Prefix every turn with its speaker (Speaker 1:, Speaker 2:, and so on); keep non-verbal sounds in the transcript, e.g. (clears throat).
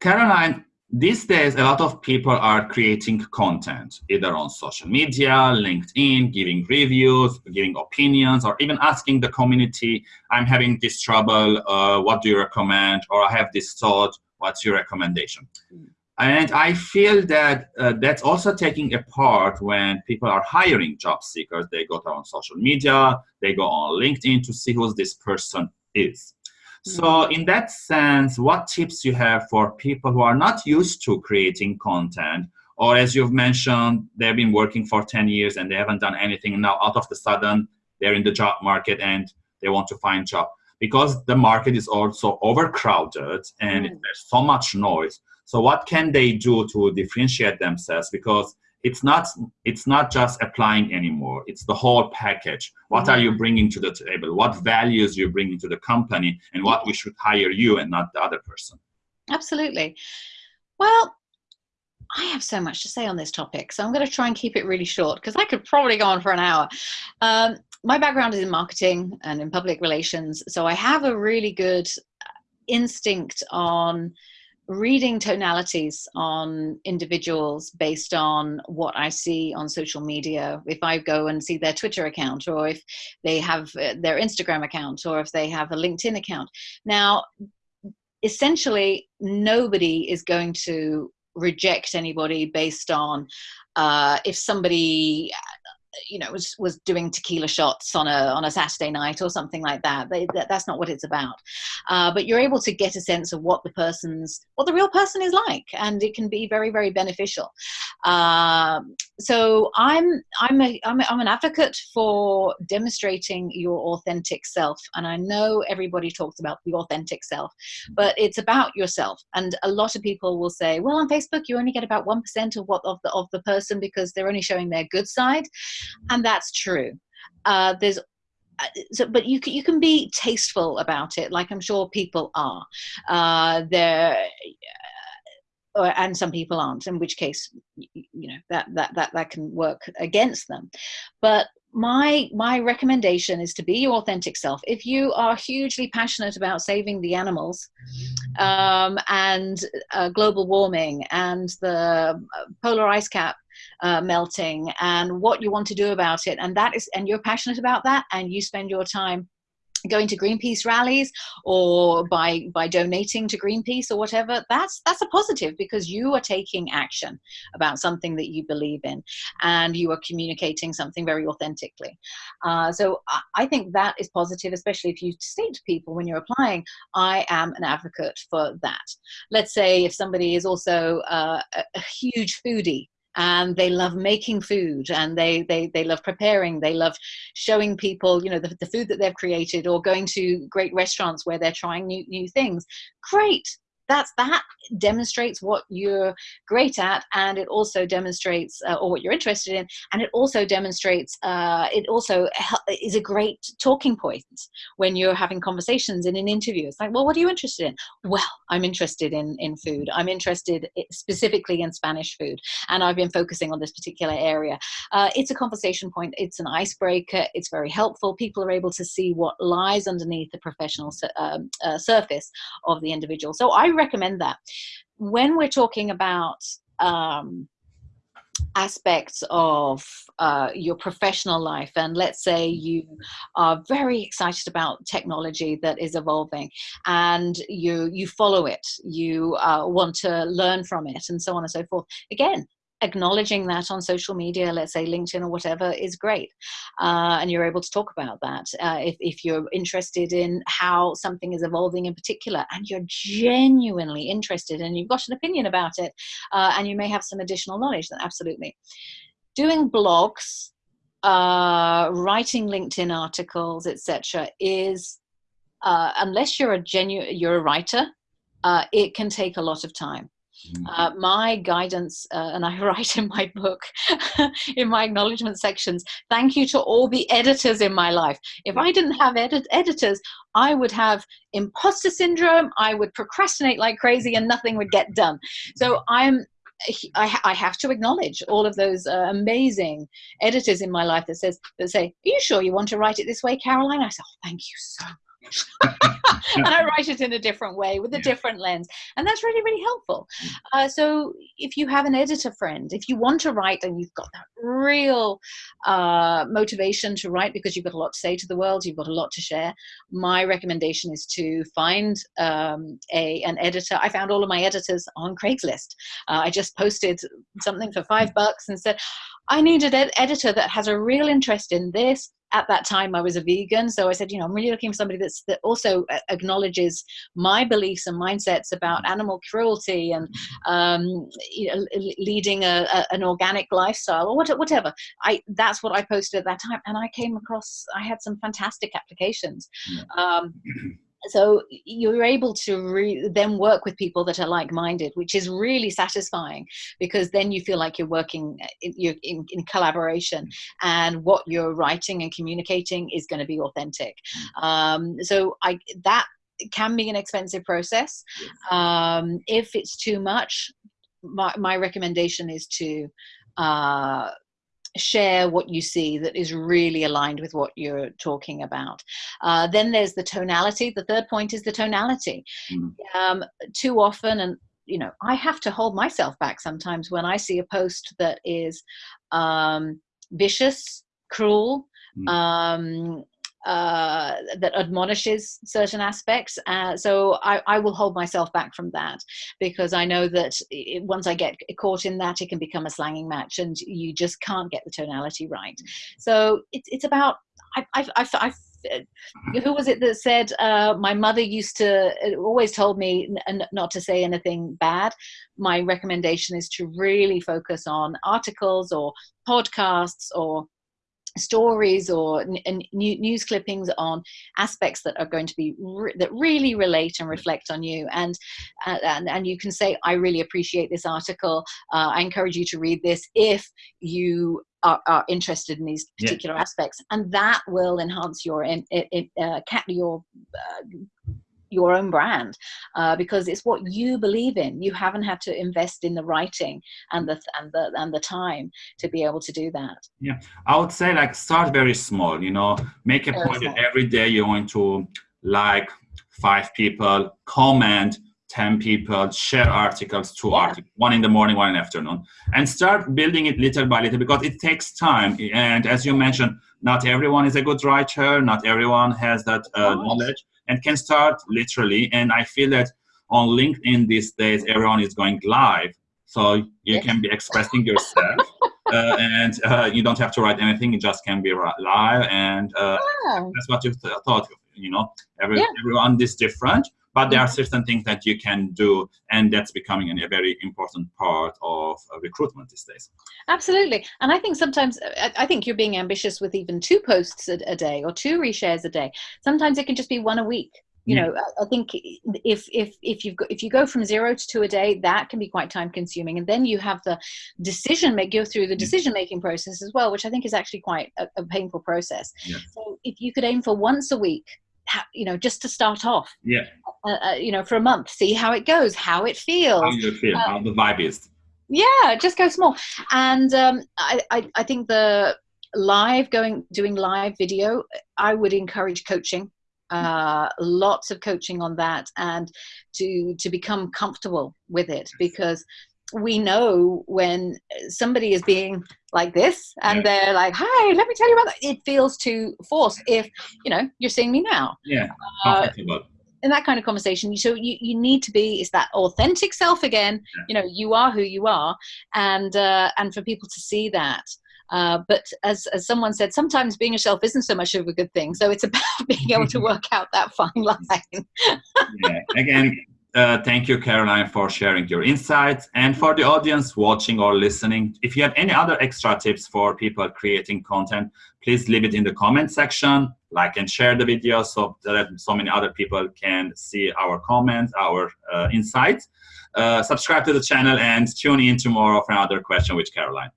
Speaker 1: Caroline, these days, a lot of people are creating content, either on social media, LinkedIn, giving reviews, giving opinions, or even asking the community, I'm having this trouble, uh, what do you recommend? Or I have this thought, what's your recommendation? Mm. And I feel that uh, that's also taking a part when people are hiring job seekers. They go on social media, they go on LinkedIn to see who this person is. So in that sense, what tips you have for people who are not used to creating content, or as you've mentioned, they've been working for 10 years and they haven't done anything. Now, out of the sudden, they're in the job market and they want to find job because the market is also overcrowded and mm. there's so much noise. So what can they do to differentiate themselves? Because it's not it's not just applying anymore. It's the whole package. What are you mm-hmm. bringing to the table? What values you're bringing to the company and what we should hire you and not the other person?
Speaker 2: Absolutely. Well I have so much to say on this topic, so I'm going to try and keep it really short because I could probably go on for an hour. Um, my background is in marketing and in public relations, so I have a really good instinct on reading tonalities on individuals based on what I see on social media. If I go and see their Twitter account, or if they have uh, their Instagram account, or if they have a LinkedIn account. Now, essentially, nobody is going to reject anybody based on uh, if somebody you know was was doing tequila shots on a on a Saturday night or something like that. They, that that's not what it's about. Uh, but you're able to get a sense of what the person's what the real person is like, and it can be very very beneficial. Uh, so I'm I'm a, I'm, a, I'm an advocate for demonstrating your authentic self, and I know everybody talks about the authentic self, but it's about yourself. And a lot of people will say, well, on Facebook you only get about one percent of what of the of the person because they're only showing their good side and that's true. Uh, there's uh, so, but you can, you can be tasteful about it, like I'm sure people are. Uh, there, uh, and some people aren't. In which case, you know that that that that can work against them. But my my recommendation is to be your authentic self. If you are hugely passionate about saving the animals um, and uh, global warming and the polar ice cap uh, melting and what you want to do about it and that is and you're passionate about that and you spend your time going to Greenpeace rallies or by by donating to Greenpeace or whatever that's that's a positive because you are taking action about something that you believe in and you are communicating something very authentically. Uh, so I, I think that is positive especially if you state to people when you're applying. I am an advocate for that. Let's say if somebody is also uh, a, a huge foodie and they love making food and they they, they love preparing. They love showing people you know the, the food that they've created or going to great restaurants where they're trying new, new things. Great that's that demonstrates what you're great at and it also demonstrates uh, or what you're interested in and it also demonstrates uh, it also is a great talking point when you're having conversations in an interview. It's like well what are you interested in? Well i'm interested in in food. I'm interested specifically in spanish food and i've been focusing on this particular area. Uh, it's a conversation point. It's an icebreaker. It's very helpful. People are able to see what lies underneath the professional um, uh, surface of the individual. So i recommend that. When we're talking about um, aspects of uh, your professional life and let's say you are very excited about technology that is evolving and you you follow it you uh, want to learn from it and so on and so forth again acknowledging that on social media, let's say LinkedIn or whatever, is great. Uh, and you're able to talk about that. Uh, if, if you're interested in how something is evolving in particular and you're genuinely interested and you've got an opinion about it uh, and you may have some additional knowledge, then absolutely. Doing blogs, uh, writing LinkedIn articles, etc., is uh, unless you're a genuine, you're a writer, uh, it can take a lot of time. Mm. Uh, my guidance, uh, and I (laughs) write in my book, (laughs) in my acknowledgement sections, thank you to all the editors in my life. If I didn't have edit editors, I would have imposter syndrome, I would procrastinate like crazy, and nothing would get done. So I'm I, I, have to acknowledge all of those uh, amazing editors in my life that says that say, "Are you sure you want to write it this way, Caroline?" I say, "Oh, thank you so (laughs) and I write it in a different way with a different lens. And that's really, really helpful. Uh, so if you have an editor friend, if you want to write and you've got that real uh, motivation to write because you've got a lot to say to the world, you've got a lot to share, my recommendation is to find um, a, an editor. I found all of my editors on Craigslist. Uh, I just posted something for five bucks and said, I need an ed editor that has a real interest in this at that time I was a vegan, so I said, you know, I'm really looking for somebody that's that also acknowledges my beliefs and mindsets about mm-hmm. animal cruelty and um, you know, leading a, a, an organic lifestyle or whatever. I that's what I posted at that time, and I came across. I had some fantastic applications. Yeah. Um, (clears throat) so you're able to then work with people that are like-minded which is really satisfying because then you feel like you're working uh, in, you're in, in collaboration and what you're writing and communicating is going to be authentic. Um, so i that can be an expensive process. Um, if it's too much my, my recommendation is to uh, share what you see that is really aligned with what you're talking about. Uh, then there's the tonality. The third point is the tonality. Mm. Um, too often, and you know, I have to hold myself back sometimes when I see a post that is um, vicious, cruel, mm. um, uh, that admonishes certain aspects. Uh, so I, I, will hold myself back from that because I know that it, once I get caught in that, it can become a slanging match and you just can't get the tonality right. So it's, it's about, I, I, I, I who was it that said uh, my mother used to uh, always told me not to say anything bad my recommendation is to really focus on articles or podcasts or stories or news clippings on aspects that are going to be re that really relate and reflect on you. And, uh, and and you can say i really appreciate this article. Uh, i encourage you to read this if you are, are interested in these particular yeah. aspects. And that will enhance your in, in, uh, your uh, your own brand uh, because it's what you believe in. You haven't had to invest in the writing and the and the and the time to be able to do that.
Speaker 1: Yeah, I would say like start very small. You know, make a very point that every day you're going to like five people, comment. 10 people share articles two articles one in the morning one in the afternoon and start building it little by little because it takes time and as you mentioned not everyone is a good writer not everyone has that uh, knowledge and can start literally. And I feel that on LinkedIn these days, everyone is going live. So you yes. can be expressing yourself (laughs) uh, and uh, you don't have to write anything. You just can be live. And uh, yeah. that's what you th thought, you know, Every, yeah. everyone is different but there mm. are mm-hmm. certain things that you can do and that's becoming a very important part of uh, recruitment these days.
Speaker 2: Absolutely. And i think sometimes uh, i think you're being ambitious with even two posts a, a day or two reshares a day. Sometimes it can just be one a week. You mm. know i think if if if you if you go from zero to two a day that can be quite time consuming. And then you have the decision make go through the mm. decision making process as well which i think is actually quite a, a painful process. Yeah. so if you could aim for once a week you know, just to start off.
Speaker 1: Yeah.
Speaker 2: Uh, uh, you know, for a month, see how it goes, how it feels.
Speaker 1: How you feel, how the vibe is.
Speaker 2: Yeah, just go small. And um, I, I, I think the live going, doing live video, I would encourage coaching. Uh, lots of coaching on that and to to become comfortable with it because we know when somebody is being like this and yeah. they're like hi let me tell you about that it feels too forced if you know you're seeing me now
Speaker 1: yeah uh,
Speaker 2: in that kind of conversation so you, you need to be is that authentic self again yeah. you know you are who you are and uh, and for people to see that uh, but as, as someone said, sometimes being yourself isn't so much of a good thing. So it's about (laughs) being able to (laughs) work out that fine line. (laughs)
Speaker 1: yeah. Again, uh, thank you, Caroline, for sharing your insights. And for the audience watching or listening, if you have any other extra tips for people creating content, please leave it in the comment section, like and share the video so that so many other people can see our comments, our uh, insights. Uh, subscribe to the channel and tune in tomorrow for another question with Caroline.